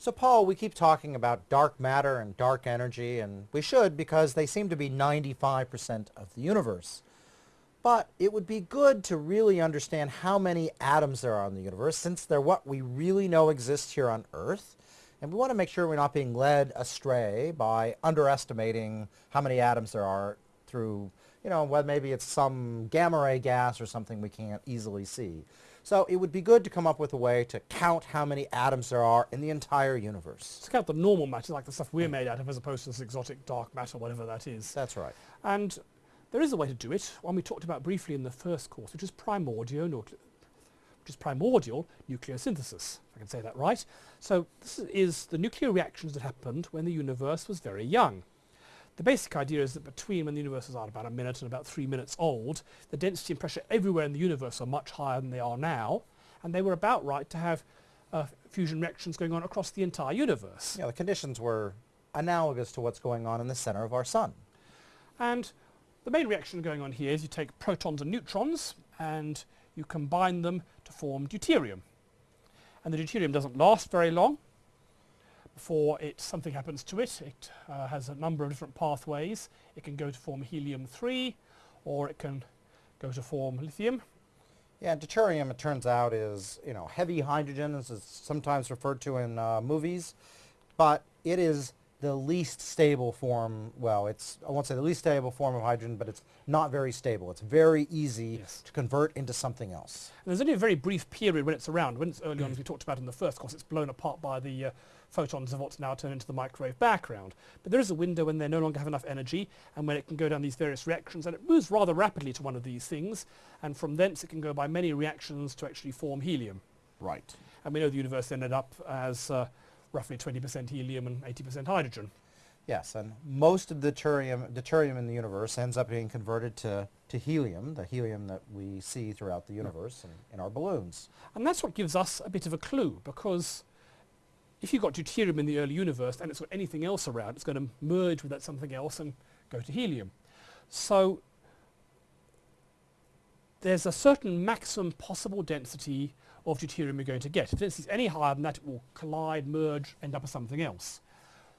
So Paul, we keep talking about dark matter and dark energy, and we should because they seem to be 95% of the universe. But it would be good to really understand how many atoms there are in the universe since they're what we really know exists here on Earth. And we want to make sure we're not being led astray by underestimating how many atoms there are through, you know, maybe it's some gamma ray gas or something we can't easily see. So it would be good to come up with a way to count how many atoms there are in the entire universe. To count the normal matter, like the stuff we're made out of, as opposed to this exotic dark matter, whatever that is. That's right. And there is a way to do it, one we talked about briefly in the first course, which is primordial, which is primordial nucleosynthesis, if I can say that right. So this is the nuclear reactions that happened when the universe was very young. The basic idea is that between when the universe was about a minute and about three minutes old, the density and pressure everywhere in the universe are much higher than they are now, and they were about right to have uh, fusion reactions going on across the entire universe. Yeah, the conditions were analogous to what's going on in the center of our sun. And the main reaction going on here is you take protons and neutrons and you combine them to form deuterium. And the deuterium doesn't last very long before it, something happens to it. It uh, has a number of different pathways. It can go to form helium-3 or it can go to form lithium. Yeah, deuterium, it turns out, is you know heavy hydrogen, as it's sometimes referred to in uh, movies, but it is the least stable form, well, it's, I won't say the least stable form of hydrogen, but it's not very stable. It's very easy yes. to convert into something else. And there's only a very brief period when it's around. When it's early on, as we talked about in the first course, it's blown apart by the uh, photons of what's now turned into the microwave background. But there is a window when they no longer have enough energy and when it can go down these various reactions and it moves rather rapidly to one of these things and from thence it can go by many reactions to actually form helium. Right. And we know the universe ended up as uh, roughly 20% helium and 80% hydrogen. Yes, and most of the deuterium, deuterium in the universe ends up being converted to, to helium, the helium that we see throughout the universe and in our balloons. And that's what gives us a bit of a clue, because if you've got deuterium in the early universe and it's got anything else around, it's going to merge with that something else and go to helium. So there's a certain maximum possible density of deuterium you're going to get. If density is any higher than that, it will collide, merge, end up with something else.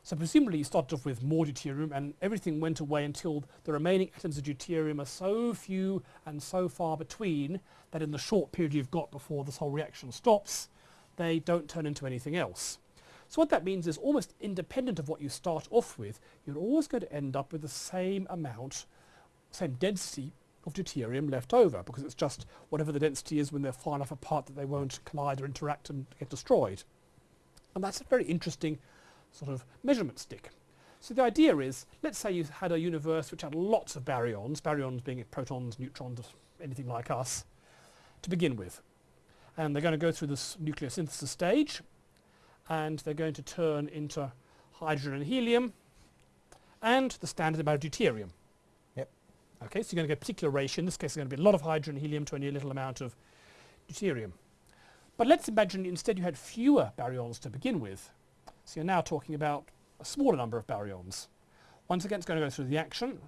So presumably you started off with more deuterium and everything went away until the remaining atoms of deuterium are so few and so far between that in the short period you've got before this whole reaction stops, they don't turn into anything else. So what that means is almost independent of what you start off with, you're always going to end up with the same amount, same density of deuterium left over because it's just whatever the density is when they're far enough apart that they won't collide or interact and get destroyed. And that's a very interesting sort of measurement stick. So the idea is, let's say you had a universe which had lots of baryons, baryons being protons, neutrons, anything like us, to begin with. And they're going to go through this nucleosynthesis stage, and they're going to turn into hydrogen and helium, and the standard amount of deuterium. Yep. Okay, so you're going to get a particular ratio. In this case, it's going to be a lot of hydrogen and helium to only a little amount of deuterium. But let's imagine instead you had fewer baryons to begin with. So you're now talking about a smaller number of baryons. Once again, it's going to go through the action,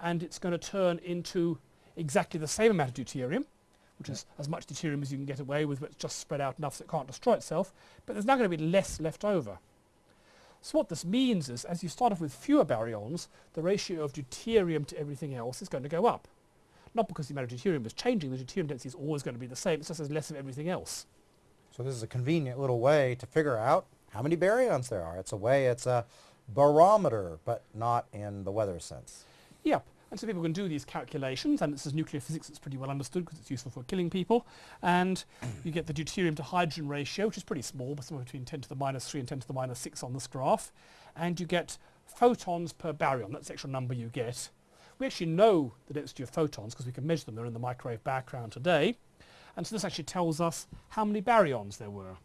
and it's going to turn into exactly the same amount of deuterium, which is as much deuterium as you can get away with, but it's just spread out enough so it can't destroy itself. But there's now going to be less left over. So what this means is, as you start off with fewer baryons, the ratio of deuterium to everything else is going to go up. Not because the amount of deuterium is changing, the deuterium density is always going to be the same, it's just there's less of everything else. So this is a convenient little way to figure out how many baryons there are. It's a way, it's a barometer, but not in the weather sense. Yep. And so people can do these calculations, and this is nuclear physics that's pretty well understood because it's useful for killing people. And you get the deuterium to hydrogen ratio, which is pretty small, but somewhere between 10 to the minus 3 and 10 to the minus 6 on this graph. And you get photons per baryon. That's the actual number you get. We actually know the density of photons because we can measure them. They're in the microwave background today. And so this actually tells us how many baryons there were.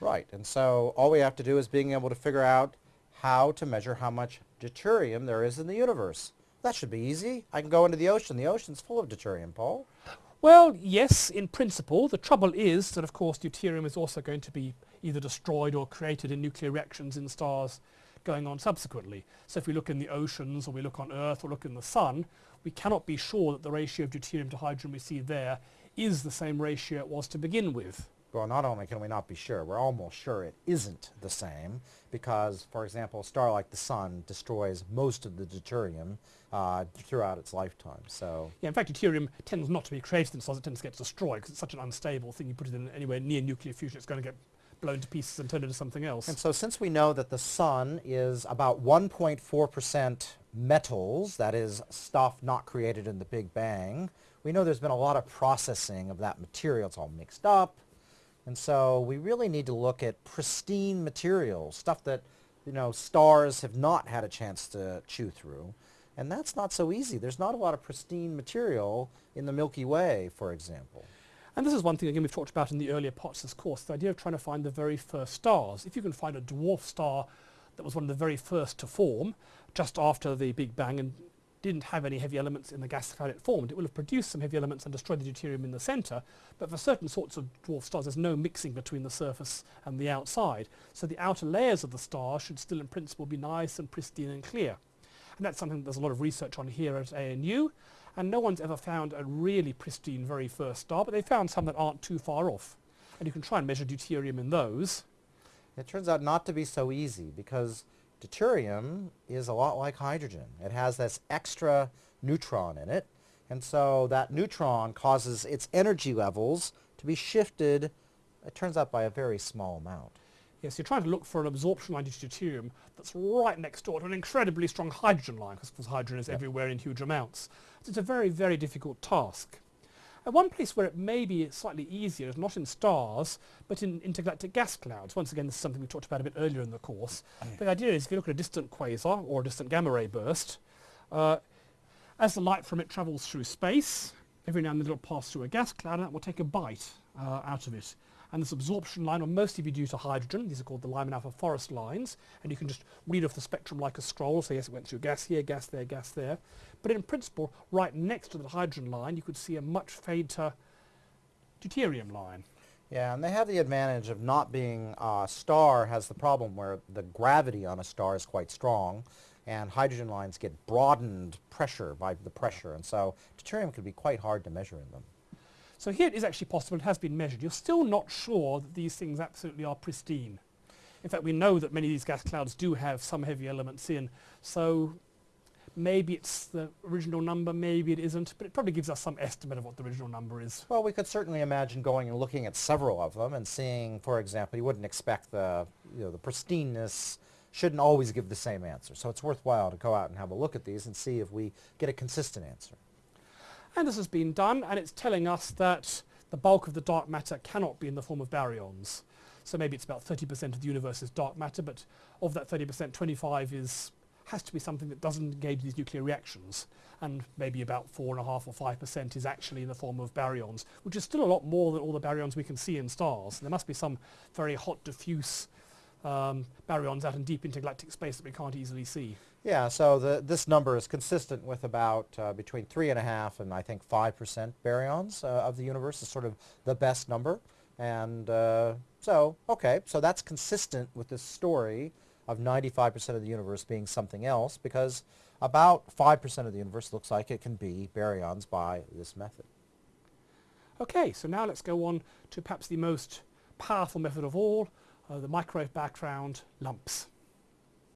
Right. And so all we have to do is being able to figure out how to measure how much deuterium there is in the universe. That should be easy. I can go into the ocean. The ocean's full of deuterium, Paul. Well, yes, in principle. The trouble is that, of course, deuterium is also going to be either destroyed or created in nuclear reactions in stars going on subsequently. So if we look in the oceans or we look on Earth or look in the sun, we cannot be sure that the ratio of deuterium to hydrogen we see there is the same ratio it was to begin with. Well, not only can we not be sure, we're almost sure it isn't the same because, for example, a star like the Sun destroys most of the deuterium uh, throughout its lifetime. So Yeah, in fact, deuterium tends not to be created in stars, it tends to get destroyed because it's such an unstable thing. You put it in anywhere near nuclear fusion, it's going to get blown to pieces and turned into something else. And so since we know that the sun is about 1.4% metals, that is stuff not created in the Big Bang, we know there's been a lot of processing of that material. It's all mixed up. And so we really need to look at pristine material, stuff that, you know, stars have not had a chance to chew through. And that's not so easy. There's not a lot of pristine material in the Milky Way, for example. And this is one thing, again, we've talked about in the earlier parts of this course, the idea of trying to find the very first stars. If you can find a dwarf star that was one of the very first to form, just after the Big Bang, and didn't have any heavy elements in the gas cloud it formed, it will have produced some heavy elements and destroyed the deuterium in the centre, but for certain sorts of dwarf stars there's no mixing between the surface and the outside. So the outer layers of the star should still in principle be nice and pristine and clear. And that's something that there's a lot of research on here at ANU, and no one's ever found a really pristine very first star, but they found some that aren't too far off. And you can try and measure deuterium in those. It turns out not to be so easy because deuterium is a lot like hydrogen. It has this extra neutron in it, and so that neutron causes its energy levels to be shifted, it turns out, by a very small amount. Yes, you're trying to look for an absorption line to deuterium that's right next door to an incredibly strong hydrogen line, because hydrogen is Yep. everywhere in huge amounts. So it's a very, very difficult task. And one place where it may be slightly easier is not in stars, but in intergalactic gas clouds. Once again, this is something we talked about a bit earlier in the course. But the idea is if you look at a distant quasar or a distant gamma ray burst, uh, as the light from it travels through space, every now and then it'll pass through a gas cloud and that will take a bite uh, out of it. And this absorption line will mostly be due to hydrogen. These are called the Lyman alpha forest lines. And you can just read off the spectrum like a scroll. So yes, it went through gas here, gas there, gas there. But in principle, right next to the hydrogen line, you could see a much fainter deuterium line. Yeah, and they have the advantage of not being, a star has the problem where the gravity on a star is quite strong, and hydrogen lines get broadened pressure by the pressure, and so deuterium could be quite hard to measure in them. So here it is actually possible, it has been measured. You're still not sure that these things absolutely are pristine. In fact, we know that many of these gas clouds do have some heavy elements in, so maybe it's the original number, maybe it isn't, but it probably gives us some estimate of what the original number is. Well, we could certainly imagine going and looking at several of them and seeing, for example, you wouldn't expect the, you know, the pristineness shouldn't always give the same answer. So it's worthwhile to go out and have a look at these and see if we get a consistent answer. And this has been done, and it's telling us that the bulk of the dark matter cannot be in the form of baryons. So maybe it's about 30% of the universe is dark matter, but of that 30%, 25 is has to be something that doesn't engage these nuclear reactions, and maybe about four and a half or five percent is actually in the form of baryons, which is still a lot more than all the baryons we can see in stars. There must be some very hot, diffuse um, baryons out in deep intergalactic space that we can't easily see. Yeah, so the, this number is consistent with about uh, between three and a half and I think five percent baryons uh, of the universe is sort of the best number. And uh, so, okay, so that's consistent with this story of 95% of the universe being something else because about 5% of the universe looks like it can be baryons by this method. Okay, so now let's go on to perhaps the most powerful method of all, Uh, the microwave background lumps.